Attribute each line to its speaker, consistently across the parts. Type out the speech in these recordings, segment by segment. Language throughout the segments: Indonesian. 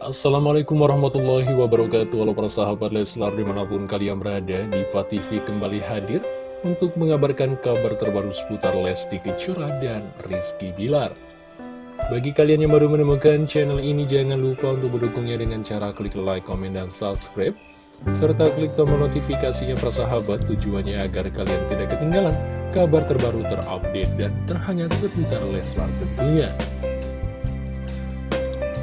Speaker 1: Assalamualaikum warahmatullahi wabarakatuh Halo para sahabat Leslar di mana pun kalian berada di TV kembali hadir Untuk mengabarkan kabar terbaru seputar Lesti Kejora dan Rizky Bilar Bagi kalian yang baru menemukan channel ini Jangan lupa untuk mendukungnya dengan cara klik like, komen, dan subscribe serta klik tombol notifikasinya persahabat tujuannya agar kalian tidak ketinggalan kabar terbaru terupdate dan terhangat seputar Leslar tentunya.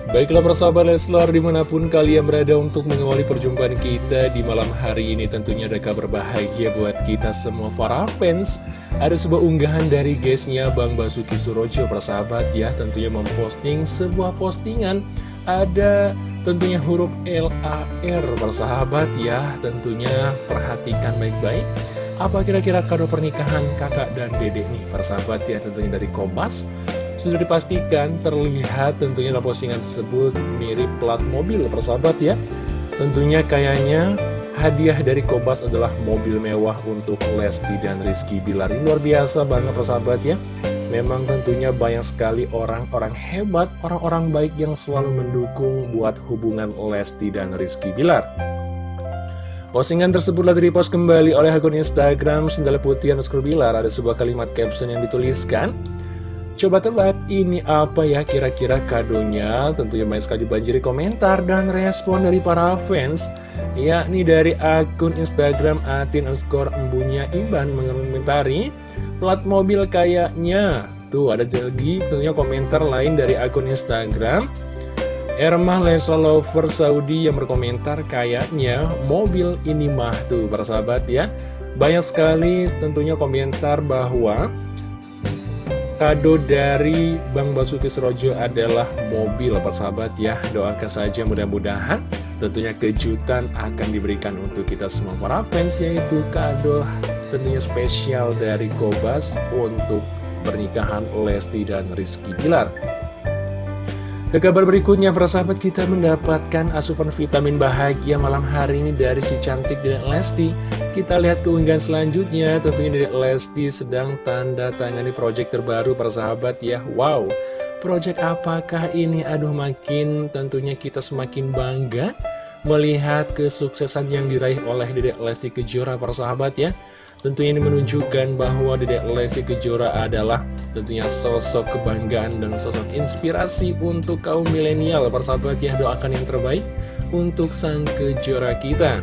Speaker 1: Baiklah persahabat Leslar di mana pun kalian berada untuk mengawali perjumpaan kita di malam hari ini tentunya ada kabar bahagia buat kita semua para fans. Ada sebuah unggahan dari guysnya Bang Basuki Surojo persahabat ya tentunya memposting sebuah postingan. Ada tentunya huruf L-A-R persahabat ya tentunya perhatikan baik-baik. Apa kira-kira kado pernikahan kakak dan dedek nih persahabat ya tentunya dari Kompas sudah dipastikan terlihat tentunya dalam postingan tersebut mirip plat mobil persahabat ya. Tentunya kayaknya hadiah dari Kobas adalah mobil mewah untuk Lesti dan Rizky Bilar. Ini luar biasa banget persahabat ya. Memang tentunya banyak sekali orang-orang hebat, orang-orang baik yang selalu mendukung buat hubungan Lesti dan Rizky Bilar. Postingan tersebut telah repost kembali oleh akun Instagram Sendal Putih Bilar. Ada sebuah kalimat caption yang dituliskan Coba tebak ini apa ya kira-kira kadonya? Tentunya banyak sekali banjiri komentar dan respon dari para fans Yakni dari akun Instagram atin underscore embunya Iban mengomentari Plat mobil kayaknya. Tuh ada lagi tentunya komentar lain dari akun Instagram Ermah Lesa Lover Saudi yang berkomentar kayaknya mobil ini mah. Tuh persahabat ya Banyak sekali tentunya komentar bahwa Kado dari Bang Basuki Surojo adalah mobil persahabat ya. Doakan saja mudah-mudahan tentunya kejutan akan diberikan untuk kita semua para fans Yaitu kado tentunya spesial dari Kobas untuk pernikahan Lesti dan Rizky Bilar ke kabar berikutnya, persahabat kita mendapatkan asupan vitamin bahagia malam hari ini dari si cantik Dedek Lesti. Kita lihat keunggahan selanjutnya, tentunya Dedek Lesti sedang tanda tangani project terbaru persahabat ya. Wow, project apakah ini? Aduh makin tentunya kita semakin bangga melihat kesuksesan yang diraih oleh Dedek Lesti Kejora persahabat ya. Tentunya ini menunjukkan bahwa Dedek Lesti Kejora adalah tentunya sosok kebanggaan dan sosok inspirasi untuk kaum milenial. Persahabat ya, doakan yang terbaik untuk sang Kejora kita.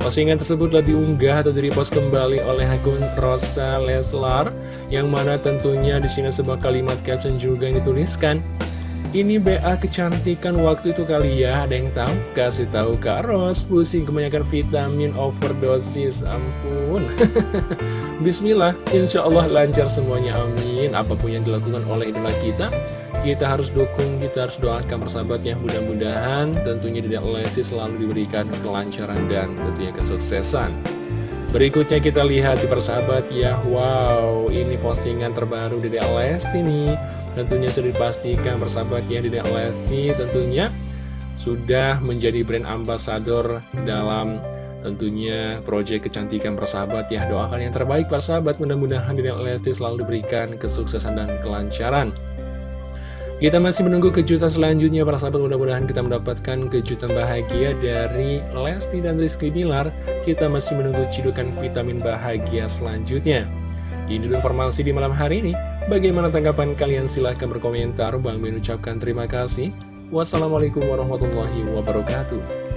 Speaker 1: Postingan tersebut telah diunggah atau direpost kembali oleh akun Rosa Leslar yang mana tentunya di sini sebuah kalimat caption juga yang dituliskan ini BA kecantikan waktu itu kali ya, ada yang tahu? Kasih tahu Kak Ros, pusing kebanyakan vitamin overdosis, ampun. Bismillah, insya Allah lancar semuanya, amin. Apa pun yang dilakukan oleh idola kita, kita harus dukung, kita harus doakan persahabatnya. Mudah-mudahan tentunya di Lesti selalu diberikan kelancaran dan tentunya kesuksesan. Berikutnya kita lihat di persahabat ya, wow, ini postingan terbaru dari Lesti nih tentunya sudah dipastikan persahabat ya Dedek Lesti tentunya sudah menjadi brand ambassador dalam tentunya proyek kecantikan persahabat ya. Doakan yang terbaik persahabat. Mudah-mudahan Dedek Lesti selalu diberikan kesuksesan dan kelancaran. Kita masih menunggu kejutan selanjutnya para sahabat mudah-mudahan kita mendapatkan kejutan bahagia dari Lesti dan Rizky Bilar. Kita masih menunggu cidukan vitamin bahagia selanjutnya. Ini dulu informasi di malam hari ini Bagaimana tanggapan kalian? Silahkan berkomentar. Bang mengucapkan terima kasih. Wassalamualaikum warahmatullahi wabarakatuh.